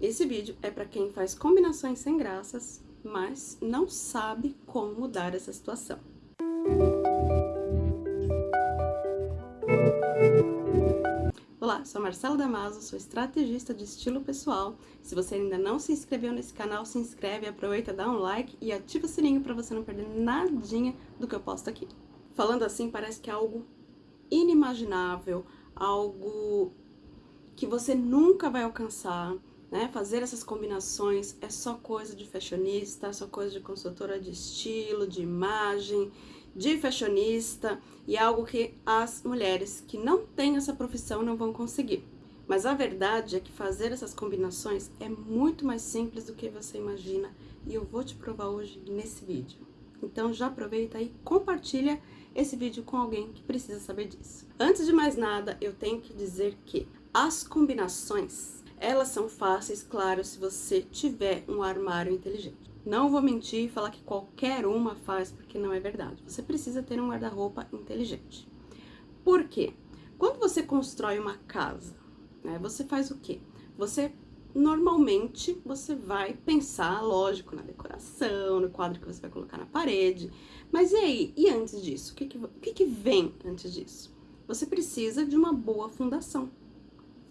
Esse vídeo é para quem faz combinações sem graças, mas não sabe como mudar essa situação. Olá, sou Marcela Damaso, sou estrategista de estilo pessoal. Se você ainda não se inscreveu nesse canal, se inscreve, aproveita, dá um like e ativa o sininho para você não perder nadinha do que eu posto aqui. Falando assim, parece que é algo inimaginável, algo que você nunca vai alcançar, né? Fazer essas combinações é só coisa de fashionista, só coisa de consultora de estilo, de imagem, de fashionista e é algo que as mulheres que não têm essa profissão não vão conseguir. Mas a verdade é que fazer essas combinações é muito mais simples do que você imagina e eu vou te provar hoje nesse vídeo. Então já aproveita e compartilha esse vídeo com alguém que precisa saber disso. Antes de mais nada, eu tenho que dizer que as combinações, elas são fáceis, claro, se você tiver um armário inteligente. Não vou mentir e falar que qualquer uma faz, porque não é verdade. Você precisa ter um guarda-roupa inteligente. Por quê? Quando você constrói uma casa, né, você faz o quê? Você normalmente você vai pensar, lógico, na decoração, no quadro que você vai colocar na parede. Mas e aí? E antes disso? O que, que, o que, que vem antes disso? Você precisa de uma boa fundação.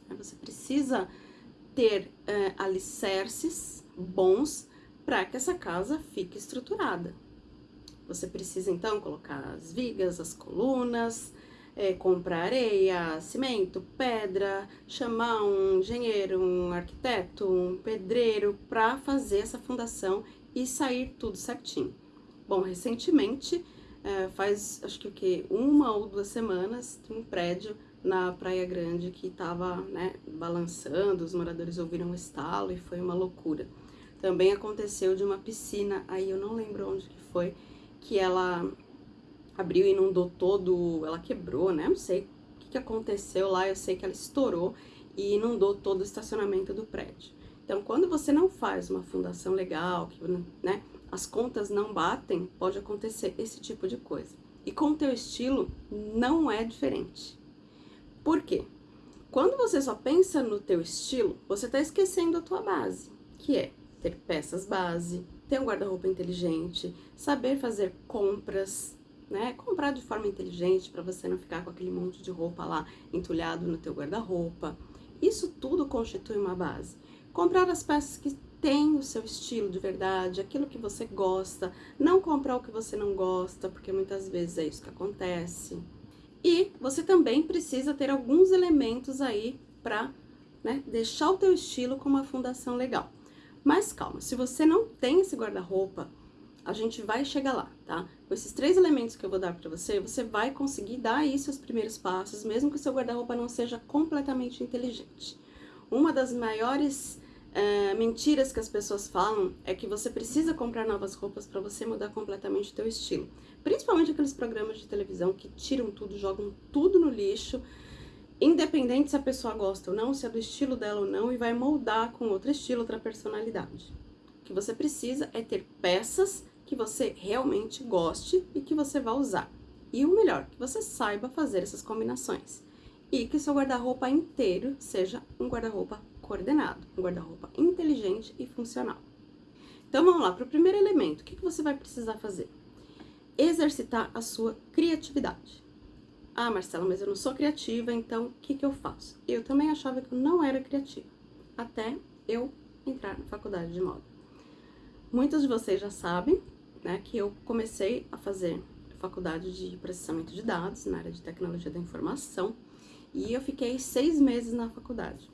Né? Você precisa ter é, alicerces bons para que essa casa fique estruturada. Você precisa, então, colocar as vigas, as colunas, é, comprar areia, cimento, pedra, chamar um engenheiro, um arquiteto, um pedreiro para fazer essa fundação e sair tudo certinho. Bom, recentemente, é, faz acho que o que, uma ou duas semanas, um prédio na Praia Grande que estava né, balançando, os moradores ouviram um estalo e foi uma loucura. Também aconteceu de uma piscina, aí eu não lembro onde que foi, que ela abriu e inundou todo, ela quebrou, né? Não sei o que, que aconteceu lá, eu sei que ela estourou e inundou todo o estacionamento do prédio. Então, quando você não faz uma fundação legal, que né, as contas não batem, pode acontecer esse tipo de coisa. E com o teu estilo, não é diferente. Por quê? Quando você só pensa no teu estilo, você está esquecendo a tua base, que é ter peças base, ter um guarda-roupa inteligente, saber fazer compras, né? Comprar de forma inteligente para você não ficar com aquele monte de roupa lá entulhado no teu guarda-roupa. Isso tudo constitui uma base. Comprar as peças que têm o seu estilo de verdade, aquilo que você gosta, não comprar o que você não gosta, porque muitas vezes é isso que acontece. E você também precisa ter alguns elementos aí para né, deixar o teu estilo com uma fundação legal. Mas calma, se você não tem esse guarda-roupa, a gente vai chegar lá, tá? Com esses três elementos que eu vou dar pra você, você vai conseguir dar aí seus primeiros passos, mesmo que o seu guarda-roupa não seja completamente inteligente. Uma das maiores é, mentiras que as pessoas falam é que você precisa comprar novas roupas para você mudar completamente o teu estilo. Principalmente aqueles programas de televisão que tiram tudo, jogam tudo no lixo, independente se a pessoa gosta ou não, se é do estilo dela ou não, e vai moldar com outro estilo, outra personalidade. O que você precisa é ter peças que você realmente goste e que você vá usar. E o melhor, que você saiba fazer essas combinações. E que seu guarda-roupa inteiro seja um guarda-roupa coordenado, um guarda-roupa inteligente e funcional. Então vamos lá, para o primeiro elemento, o que, que você vai precisar fazer? Exercitar a sua criatividade. Ah, Marcela, mas eu não sou criativa, então o que, que eu faço? Eu também achava que eu não era criativa, até eu entrar na faculdade de moda. Muitos de vocês já sabem né, que eu comecei a fazer faculdade de processamento de dados na área de tecnologia da informação e eu fiquei seis meses na faculdade.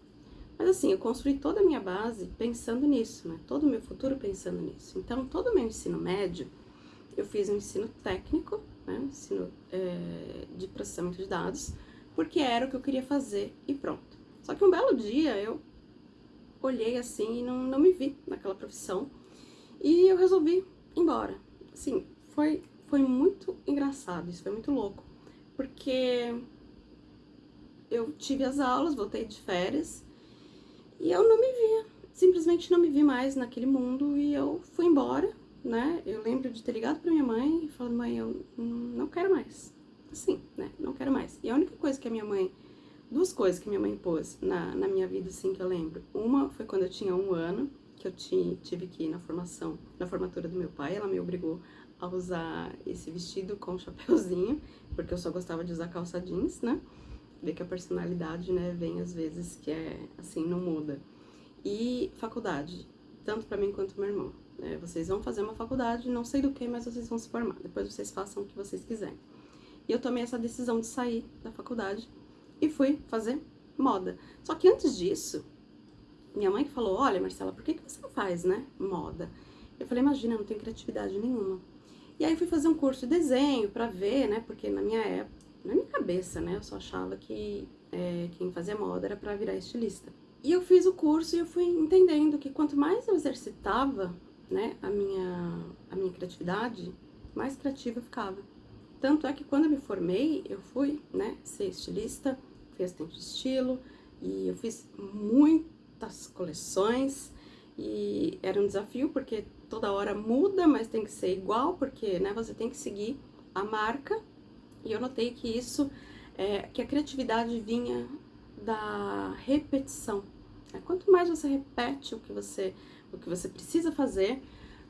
Mas assim, eu construí toda a minha base pensando nisso, né? Todo o meu futuro pensando nisso. Então, todo o meu ensino médio, eu fiz um ensino técnico, né? Ensino é, de processamento de dados, porque era o que eu queria fazer e pronto. Só que um belo dia eu olhei assim e não, não me vi naquela profissão e eu resolvi embora. Assim, foi, foi muito engraçado, isso foi muito louco. Porque eu tive as aulas, voltei de férias, e eu não me via, simplesmente não me vi mais naquele mundo, e eu fui embora, né? Eu lembro de ter ligado pra minha mãe e falado, mãe, eu não quero mais. Assim, né? Não quero mais. E a única coisa que a minha mãe duas coisas que minha mãe pôs na, na minha vida, assim, que eu lembro. Uma foi quando eu tinha um ano, que eu tive que ir na formação, na formatura do meu pai, ela me obrigou a usar esse vestido com chapéuzinho, porque eu só gostava de usar calça jeans, né? Ver que a personalidade, né, vem às vezes que é assim, não muda. E faculdade, tanto para mim quanto meu irmão. Né? Vocês vão fazer uma faculdade, não sei do que, mas vocês vão se formar. Depois vocês façam o que vocês quiserem. E eu tomei essa decisão de sair da faculdade e fui fazer moda. Só que antes disso, minha mãe falou, olha Marcela, por que, que você não faz, né, moda? Eu falei, imagina, eu não tenho criatividade nenhuma. E aí fui fazer um curso de desenho pra ver, né, porque na minha época, na minha cabeça, né, eu só achava que é, quem fazia moda era pra virar estilista. E eu fiz o curso e eu fui entendendo que quanto mais eu exercitava, né, a minha, a minha criatividade, mais criativa eu ficava. Tanto é que quando eu me formei, eu fui, né, ser estilista, fui assistente de estilo, e eu fiz muitas coleções, e era um desafio, porque toda hora muda, mas tem que ser igual, porque, né, você tem que seguir a marca, e eu notei que isso, é, que a criatividade vinha da repetição. É, quanto mais você repete o que você, o que você precisa fazer,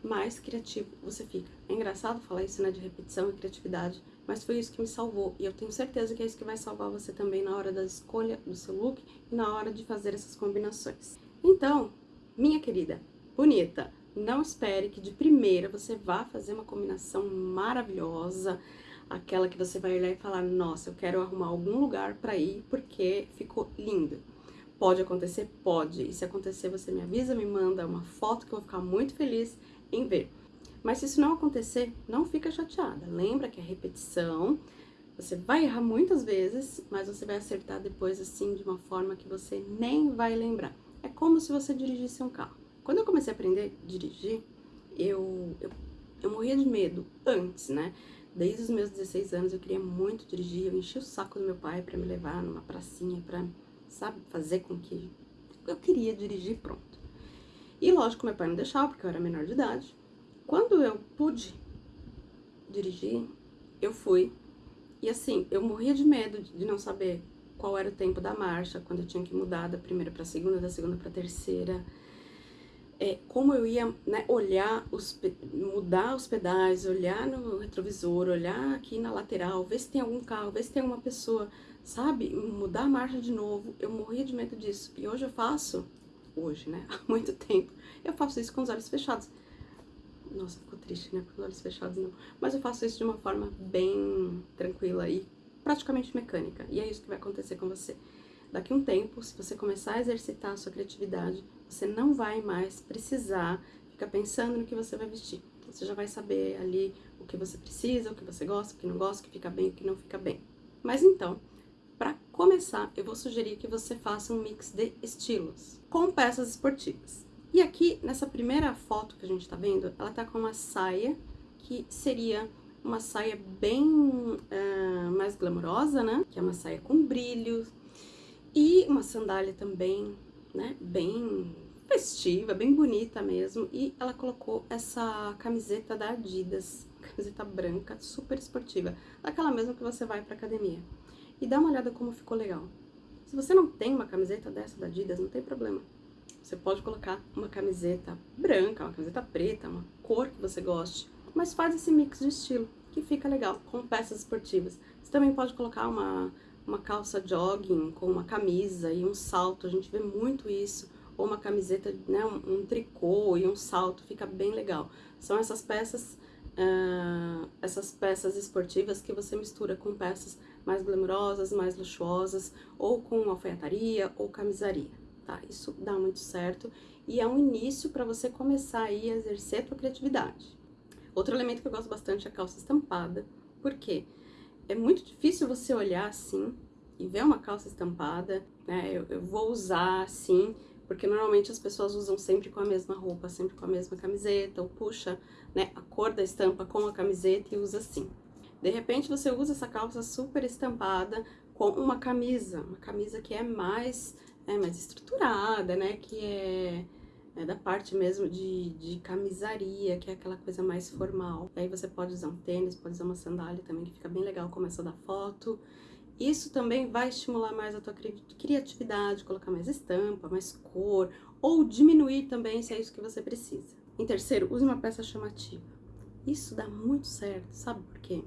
mais criativo você fica. É engraçado falar isso, né, de repetição e criatividade, mas foi isso que me salvou. E eu tenho certeza que é isso que vai salvar você também na hora da escolha do seu look e na hora de fazer essas combinações. Então, minha querida, bonita, não espere que de primeira você vá fazer uma combinação maravilhosa, aquela que você vai olhar e falar, nossa, eu quero arrumar algum lugar para ir porque ficou lindo. Pode acontecer? Pode. E se acontecer, você me avisa, me manda uma foto que eu vou ficar muito feliz em ver. Mas se isso não acontecer, não fica chateada. Lembra que é repetição, você vai errar muitas vezes, mas você vai acertar depois assim de uma forma que você nem vai lembrar. É como se você dirigisse um carro. Quando eu comecei a aprender a dirigir, eu, eu, eu morria de medo antes, né? Desde os meus 16 anos eu queria muito dirigir, eu enchi o saco do meu pai para me levar numa pracinha, pra, sabe, fazer com que eu queria dirigir pronto. E lógico, meu pai não deixava, porque eu era menor de idade. Quando eu pude dirigir, eu fui. E assim, eu morria de medo de não saber qual era o tempo da marcha, quando eu tinha que mudar da primeira para segunda, da segunda para terceira. É, como eu ia né, olhar, os, mudar os pedais, olhar no retrovisor, olhar aqui na lateral, ver se tem algum carro, ver se tem uma pessoa, sabe? Mudar a marcha de novo. Eu morria de medo disso. E hoje eu faço hoje, né? Há muito tempo. Eu faço isso com os olhos fechados. Nossa, ficou triste, né? Com os olhos fechados, não. Mas eu faço isso de uma forma bem tranquila e praticamente mecânica. E é isso que vai acontecer com você. Daqui um tempo, se você começar a exercitar a sua criatividade, você não vai mais precisar ficar pensando no que você vai vestir. Você já vai saber ali o que você precisa, o que você gosta, o que não gosta, o que fica bem, o que não fica bem. Mas então, para começar, eu vou sugerir que você faça um mix de estilos com peças esportivas. E aqui, nessa primeira foto que a gente tá vendo, ela tá com uma saia que seria uma saia bem uh, mais glamourosa, né? Que é uma saia com brilhos e uma sandália também, né? Bem festiva, bem bonita mesmo. E ela colocou essa camiseta da Adidas, camiseta branca, super esportiva, daquela mesma que você vai pra academia e dá uma olhada como ficou legal. Se você não tem uma camiseta dessa da Adidas, não tem problema. Você pode colocar uma camiseta branca, uma camiseta preta, uma cor que você goste, mas faz esse mix de estilo, que fica legal, com peças esportivas. Você também pode colocar uma, uma calça jogging com uma camisa e um salto, a gente vê muito isso, ou uma camiseta, né, um, um tricô e um salto, fica bem legal. São essas peças, uh, essas peças esportivas que você mistura com peças mais glamourosas, mais luxuosas, ou com alfaiataria ou camisaria, tá? Isso dá muito certo e é um início para você começar aí a exercer a tua criatividade. Outro elemento que eu gosto bastante é a calça estampada, porque é muito difícil você olhar assim e ver uma calça estampada, né? Eu, eu vou usar assim, porque normalmente as pessoas usam sempre com a mesma roupa, sempre com a mesma camiseta, ou puxa né, a cor da estampa com a camiseta e usa assim. De repente você usa essa calça super estampada com uma camisa, uma camisa que é mais, é, mais estruturada, né, que é, é da parte mesmo de, de camisaria, que é aquela coisa mais formal. aí você pode usar um tênis, pode usar uma sandália também, que fica bem legal, como essa da foto. Isso também vai estimular mais a tua criatividade, colocar mais estampa, mais cor, ou diminuir também se é isso que você precisa. Em terceiro, use uma peça chamativa. Isso dá muito certo, sabe por quê?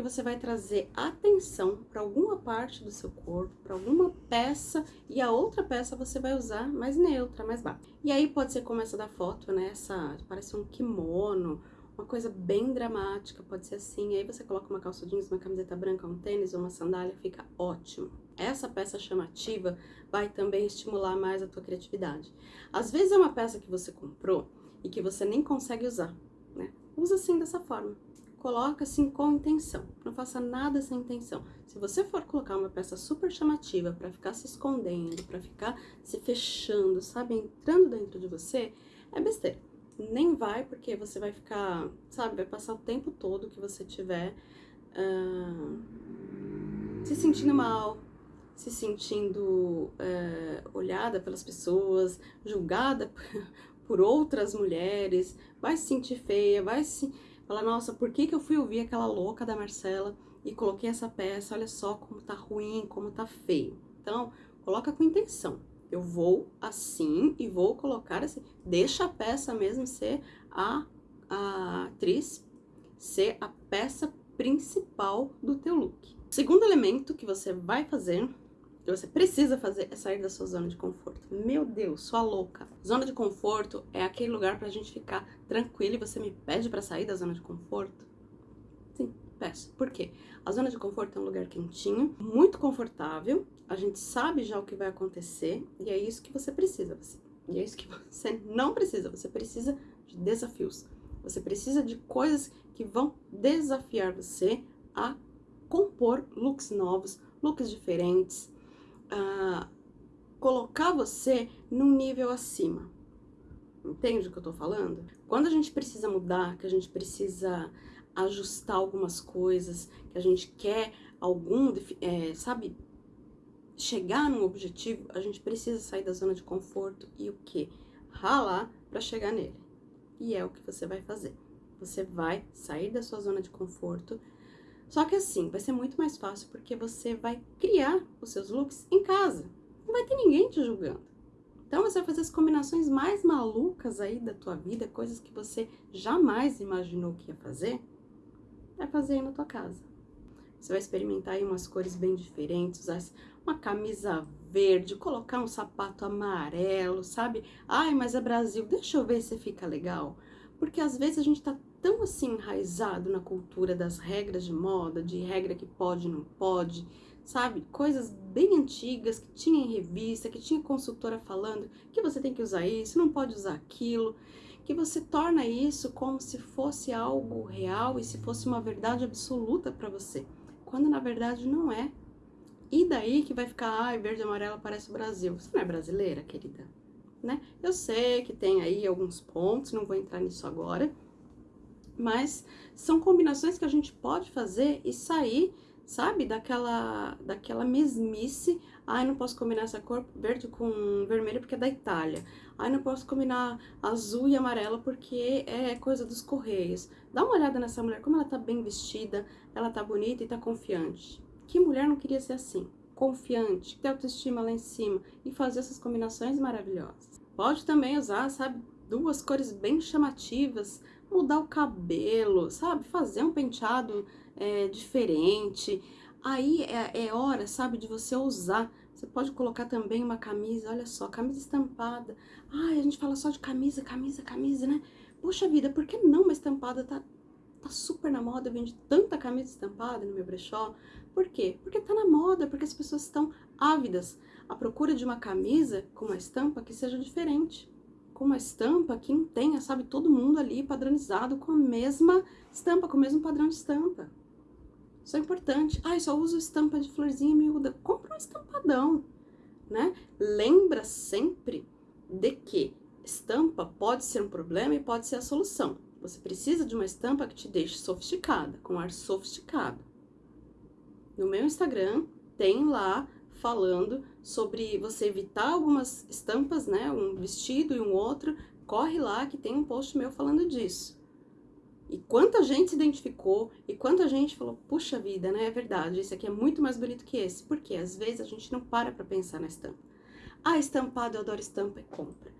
Porque você vai trazer atenção para alguma parte do seu corpo, para alguma peça, e a outra peça você vai usar mais neutra, mais baixa. E aí pode ser como essa da foto, né? Essa parece um kimono, uma coisa bem dramática, pode ser assim. Aí você coloca uma calça jeans, uma camiseta branca, um tênis ou uma sandália, fica ótimo. Essa peça chamativa vai também estimular mais a tua criatividade. Às vezes é uma peça que você comprou e que você nem consegue usar, né? Usa assim dessa forma. Coloca assim com intenção. Não faça nada sem intenção. Se você for colocar uma peça super chamativa para ficar se escondendo, para ficar se fechando, sabe, entrando dentro de você, é besteira nem vai, porque você vai ficar, sabe, vai passar o tempo todo que você tiver uh, se sentindo mal, se sentindo uh, olhada pelas pessoas, julgada por outras mulheres, vai se sentir feia, vai se falar, nossa, por que, que eu fui ouvir aquela louca da Marcela e coloquei essa peça, olha só como tá ruim, como tá feio. Então, coloca com intenção. Eu vou assim e vou colocar assim. Deixa a peça mesmo ser a, a atriz, ser a peça principal do teu look. O segundo elemento que você vai fazer, você precisa fazer, é sair da sua zona de conforto. Meu Deus, sua louca. Zona de conforto é aquele lugar pra gente ficar tranquilo e você me pede pra sair da zona de conforto? Sim, peço. Por quê? A zona de conforto é um lugar quentinho, muito confortável, a gente sabe já o que vai acontecer e é isso que você precisa. Você, e é isso que você não precisa, você precisa de desafios. Você precisa de coisas que vão desafiar você a compor looks novos, looks diferentes, a colocar você num nível acima. Entende o que eu tô falando? Quando a gente precisa mudar, que a gente precisa ajustar algumas coisas, que a gente quer algum, é, sabe, chegar num objetivo, a gente precisa sair da zona de conforto e o que? Ralar para chegar nele. E é o que você vai fazer. Você vai sair da sua zona de conforto, só que assim, vai ser muito mais fácil porque você vai criar os seus looks em casa. Não vai ter ninguém te julgando. Então você vai fazer as combinações mais malucas aí da tua vida, coisas que você jamais imaginou que ia fazer vai fazer aí na tua casa. Você vai experimentar aí umas cores bem diferentes, usar uma camisa verde, colocar um sapato amarelo, sabe? Ai, mas é Brasil, deixa eu ver se fica legal. Porque às vezes a gente tá tão assim enraizado na cultura das regras de moda, de regra que pode e não pode, sabe? Coisas bem antigas que tinha em revista, que tinha consultora falando que você tem que usar isso, não pode usar aquilo que você torna isso como se fosse algo real e se fosse uma verdade absoluta para você, quando na verdade não é. E daí que vai ficar, ai, verde e amarelo parece o Brasil. Você não é brasileira, querida? Né? Eu sei que tem aí alguns pontos, não vou entrar nisso agora, mas são combinações que a gente pode fazer e sair, sabe, daquela, daquela mesmice Ai, não posso combinar essa cor verde com vermelho porque é da Itália. Ai, não posso combinar azul e amarelo porque é coisa dos correios. Dá uma olhada nessa mulher, como ela tá bem vestida, ela tá bonita e tá confiante. Que mulher não queria ser assim? Confiante, ter autoestima lá em cima e fazer essas combinações maravilhosas. Pode também usar, sabe, duas cores bem chamativas, mudar o cabelo, sabe, fazer um penteado é, diferente. Aí é, é hora, sabe, de você usar você pode colocar também uma camisa, olha só, camisa estampada. Ai, a gente fala só de camisa, camisa, camisa, né? Poxa vida, por que não uma estampada tá, tá super na moda? Vende tanta camisa estampada no meu brechó. Por quê? Porque tá na moda, porque as pessoas estão ávidas à procura de uma camisa com uma estampa que seja diferente. Com uma estampa que não tenha, sabe, todo mundo ali padronizado com a mesma estampa, com o mesmo padrão de estampa. Isso é importante. Ah, eu só uso estampa de florzinha miúda. Compra um estampadão, né? Lembra sempre de que estampa pode ser um problema e pode ser a solução. Você precisa de uma estampa que te deixe sofisticada, com ar sofisticado. No meu Instagram tem lá falando sobre você evitar algumas estampas, né? Um vestido e um outro. Corre lá que tem um post meu falando disso. E quanta gente se identificou, e quanta gente falou, puxa vida, né, é verdade, esse aqui é muito mais bonito que esse. Porque às vezes a gente não para pra pensar na estampa. Ah, estampado, eu adoro estampa, e compra.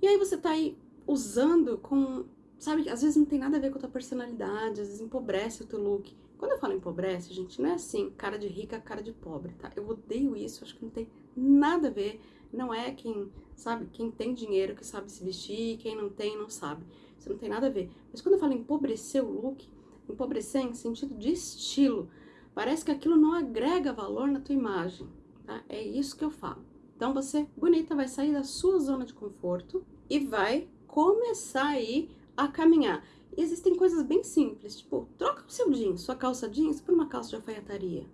E aí você tá aí usando com, sabe, às vezes não tem nada a ver com a tua personalidade, às vezes empobrece o teu look. Quando eu falo empobrece, gente, não é assim, cara de rica, cara de pobre, tá? Eu odeio isso, acho que não tem nada a ver. Não é quem, sabe, quem tem dinheiro que sabe se vestir, quem não tem, não sabe. Isso não tem nada a ver. Mas quando eu falo empobrecer o look, empobrecer em sentido de estilo, parece que aquilo não agrega valor na tua imagem, tá? É isso que eu falo. Então você, bonita, vai sair da sua zona de conforto e vai começar aí a caminhar. E existem coisas bem simples, tipo, troca o seu jeans, sua calça jeans, por uma calça de alfaiataria.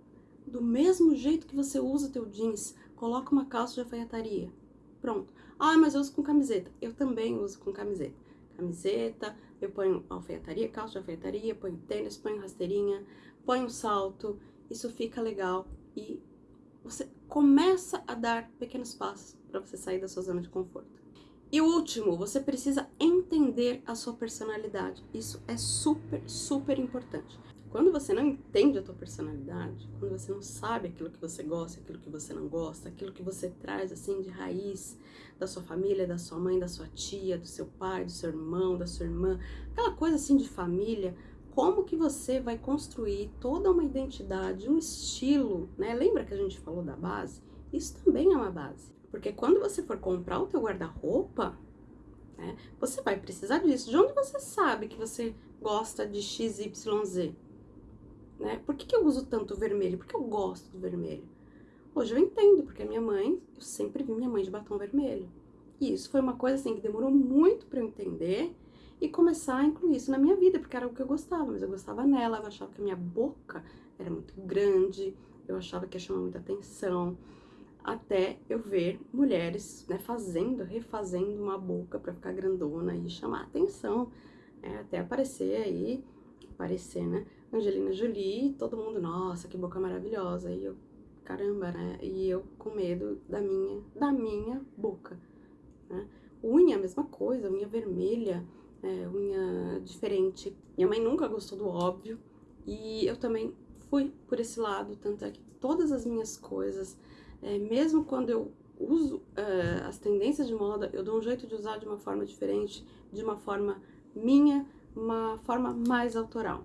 Do mesmo jeito que você usa o teu jeans, coloca uma calça de alfaiataria. Pronto. Ah, mas eu uso com camiseta. Eu também uso com camiseta. Camiseta, eu ponho alfaiataria, calça de alfaiataria, ponho tênis, ponho rasteirinha, ponho salto. Isso fica legal e você começa a dar pequenos passos para você sair da sua zona de conforto. E o último, você precisa entender a sua personalidade. Isso é super, super importante. Quando você não entende a tua personalidade, quando você não sabe aquilo que você gosta, aquilo que você não gosta, aquilo que você traz assim de raiz da sua família, da sua mãe, da sua tia, do seu pai, do seu irmão, da sua irmã, aquela coisa assim de família, como que você vai construir toda uma identidade, um estilo, né? Lembra que a gente falou da base? Isso também é uma base. Porque quando você for comprar o teu guarda-roupa, né, você vai precisar disso. De onde você sabe que você gosta de XYZ? Né? Por que, que eu uso tanto vermelho? Porque eu gosto do vermelho. Hoje eu entendo, porque a minha mãe, eu sempre vi minha mãe de batom vermelho. E isso foi uma coisa assim que demorou muito para eu entender e começar a incluir isso na minha vida, porque era o que eu gostava, mas eu gostava nela, eu achava que a minha boca era muito grande, eu achava que ia chamar muita atenção até eu ver mulheres né, fazendo, refazendo uma boca para ficar grandona e chamar atenção, é, até aparecer aí, aparecer, né, Angelina Jolie, todo mundo, nossa, que boca maravilhosa, e eu, caramba, né, e eu com medo da minha, da minha boca, né. Unha, mesma coisa, unha vermelha, é, unha diferente. Minha mãe nunca gostou do óbvio, e eu também fui por esse lado, tanto é que todas as minhas coisas é, mesmo quando eu uso uh, as tendências de moda, eu dou um jeito de usar de uma forma diferente, de uma forma minha, uma forma mais autoral.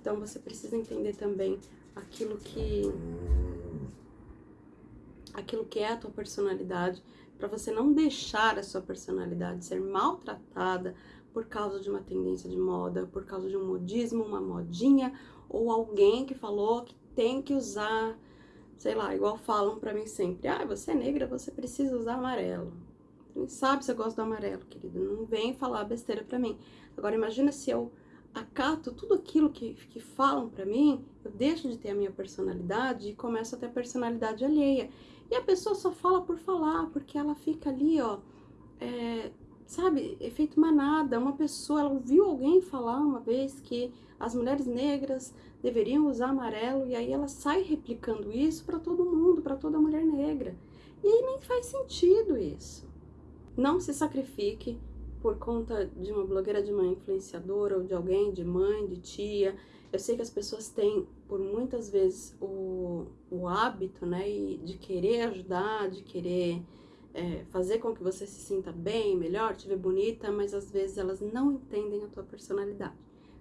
Então você precisa entender também aquilo que aquilo que é a tua personalidade, para você não deixar a sua personalidade ser maltratada por causa de uma tendência de moda, por causa de um modismo, uma modinha ou alguém que falou que tem que usar sei lá, igual falam pra mim sempre, ah, você é negra, você precisa usar amarelo. Você sabe se eu gosto do amarelo, querida, não vem falar besteira pra mim. Agora imagina se eu acato tudo aquilo que, que falam pra mim, eu deixo de ter a minha personalidade e começo a ter a personalidade alheia. E a pessoa só fala por falar, porque ela fica ali, ó, é, sabe, efeito manada. Uma pessoa, ela ouviu alguém falar uma vez que as mulheres negras deveriam usar amarelo e aí ela sai replicando isso para todo mundo, para toda mulher negra. E aí nem faz sentido isso. Não se sacrifique por conta de uma blogueira de uma influenciadora ou de alguém, de mãe, de tia. Eu sei que as pessoas têm, por muitas vezes, o, o hábito, né, de querer ajudar, de querer é, fazer com que você se sinta bem, melhor, te ver bonita, mas às vezes elas não entendem a tua personalidade.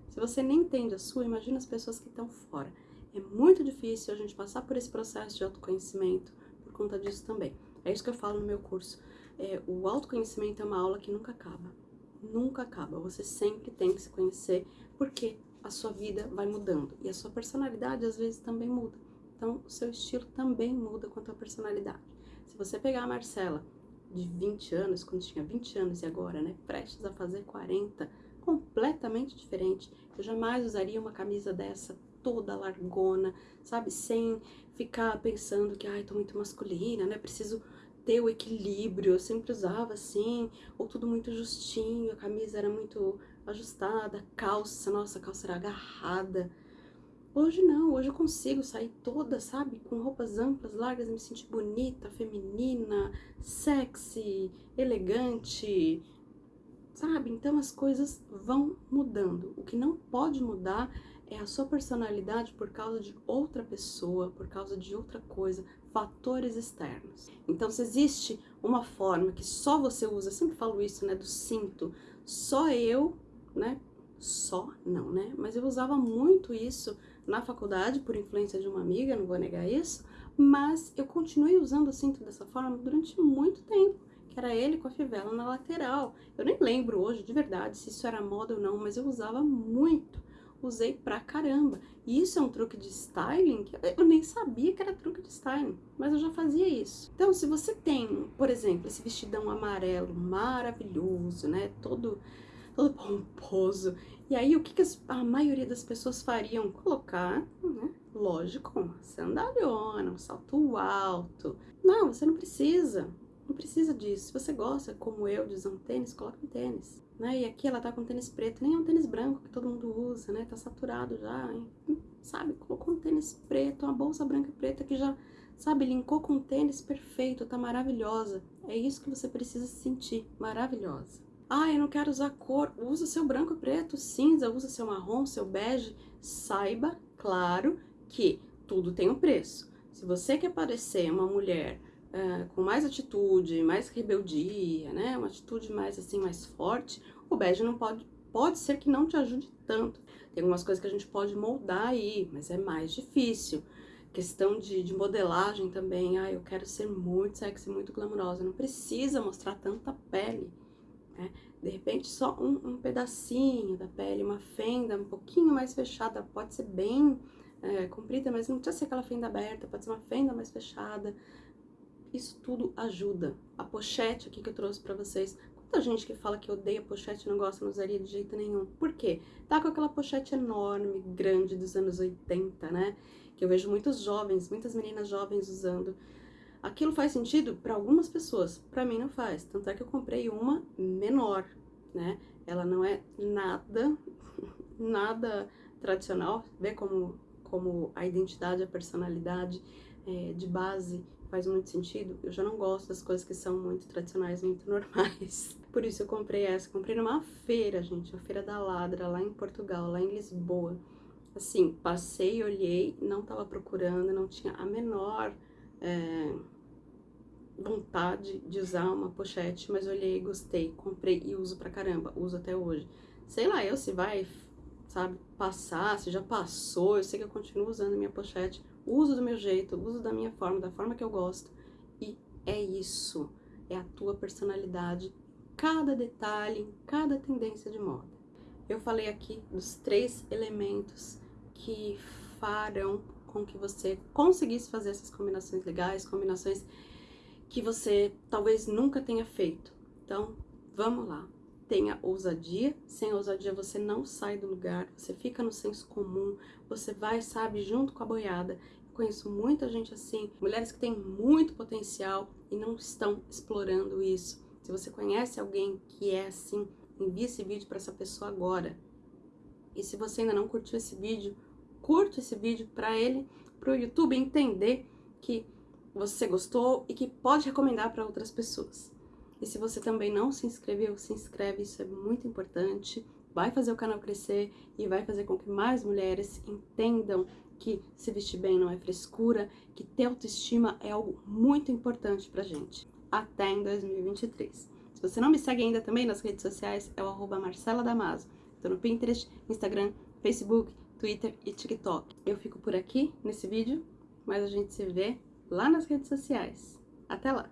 Se você nem entende a sua, imagina as pessoas que estão fora. É muito difícil a gente passar por esse processo de autoconhecimento por conta disso também. É isso que eu falo no meu curso. É, o autoconhecimento é uma aula que nunca acaba. Nunca acaba. Você sempre tem que se conhecer, porque a sua vida vai mudando. E a sua personalidade, às vezes, também muda. Então, o seu estilo também muda com a tua personalidade. Se você pegar a Marcela de 20 anos, quando tinha 20 anos e agora, né, prestes a fazer 40, completamente diferente. Eu jamais usaria uma camisa dessa toda largona, sabe? Sem ficar pensando que, ai, tô muito masculina, né? Preciso ter o equilíbrio. Eu sempre usava assim, ou tudo muito justinho, a camisa era muito ajustada, a calça, nossa, a calça era agarrada. Hoje não, hoje eu consigo sair toda, sabe, com roupas amplas, largas, me sentir bonita, feminina, sexy, elegante, sabe? Então as coisas vão mudando. O que não pode mudar é a sua personalidade por causa de outra pessoa, por causa de outra coisa. fatores externos. Então, se existe uma forma que só você usa, sempre falo isso, né, do cinto, só eu, né, só não, né, mas eu usava muito isso na faculdade por influência de uma amiga, não vou negar isso, mas eu continuei usando o cinto dessa forma durante muito tempo, que era ele com a fivela na lateral. Eu nem lembro hoje de verdade se isso era moda ou não, mas eu usava muito usei pra caramba. E isso é um truque de styling que eu nem sabia que era truque de styling, mas eu já fazia isso. Então, se você tem, por exemplo, esse vestidão amarelo maravilhoso, né, todo, todo pomposo, e aí o que, que a maioria das pessoas fariam? Colocar, né, lógico, uma sandalhona, um salto alto. Não, você não precisa. Não precisa disso. Se você gosta, como eu, de usar um tênis, coloca um tênis. Né? E aqui ela tá com tênis preto, nem é um tênis branco que todo mundo usa, né? Tá saturado já, hein? sabe? Colocou um tênis preto, uma bolsa branca e preta que já, sabe, linkou com um tênis perfeito, tá maravilhosa. É isso que você precisa sentir, maravilhosa. Ah, eu não quero usar cor. Usa seu branco, preto, cinza, usa seu marrom, seu bege. Saiba, claro, que tudo tem um preço. Se você quer parecer uma mulher uh, com mais atitude, mais rebeldia, né? Uma atitude mais assim, mais forte, o bege não pode, pode ser que não te ajude tanto. Tem algumas coisas que a gente pode moldar aí, mas é mais difícil. Questão de, de modelagem também, ah, eu quero ser muito sexy, muito glamurosa, não precisa mostrar tanta pele, né? De repente só um, um pedacinho da pele, uma fenda um pouquinho mais fechada, pode ser bem é, comprida, mas não precisa ser aquela fenda aberta, pode ser uma fenda mais fechada, isso tudo ajuda. A pochete aqui que eu trouxe pra vocês. Quanta gente que fala que odeia pochete não gosta, não usaria de jeito nenhum. Por quê? Tá com aquela pochete enorme, grande, dos anos 80, né? Que eu vejo muitos jovens, muitas meninas jovens usando. Aquilo faz sentido para algumas pessoas, para mim não faz. Tanto é que eu comprei uma menor, né? Ela não é nada, nada tradicional. Vê como, como a identidade, a personalidade é, de base faz muito sentido, eu já não gosto das coisas que são muito tradicionais, muito normais. Por isso eu comprei essa. Comprei numa feira, gente, a Feira da Ladra, lá em Portugal, lá em Lisboa. Assim, passei, olhei, não tava procurando, não tinha a menor é, vontade de usar uma pochete, mas olhei, gostei, comprei e uso pra caramba, uso até hoje. Sei lá, eu se vai, sabe, passar, se já passou, eu sei que eu continuo usando minha pochete, uso do meu jeito, uso da minha forma, da forma que eu gosto. E é isso, é a tua personalidade, cada detalhe, cada tendência de moda. Eu falei aqui dos três elementos que farão com que você conseguisse fazer essas combinações legais, combinações que você talvez nunca tenha feito. Então, vamos lá. Tenha ousadia, sem ousadia você não sai do lugar, você fica no senso comum, você vai, sabe, junto com a boiada conheço muita gente assim, mulheres que têm muito potencial e não estão explorando isso. Se você conhece alguém que é assim, envie esse vídeo para essa pessoa agora. E se você ainda não curtiu esse vídeo, curta esse vídeo para ele, para o YouTube entender que você gostou e que pode recomendar para outras pessoas. E se você também não se inscreveu, se inscreve, isso é muito importante. Vai fazer o canal crescer e vai fazer com que mais mulheres entendam que se vestir bem não é frescura, que ter autoestima é algo muito importante pra gente, até em 2023. Se você não me segue ainda também nas redes sociais, é o arroba Marcela Damaso. Tô no Pinterest, Instagram, Facebook, Twitter e TikTok. Eu fico por aqui nesse vídeo, mas a gente se vê lá nas redes sociais. Até lá!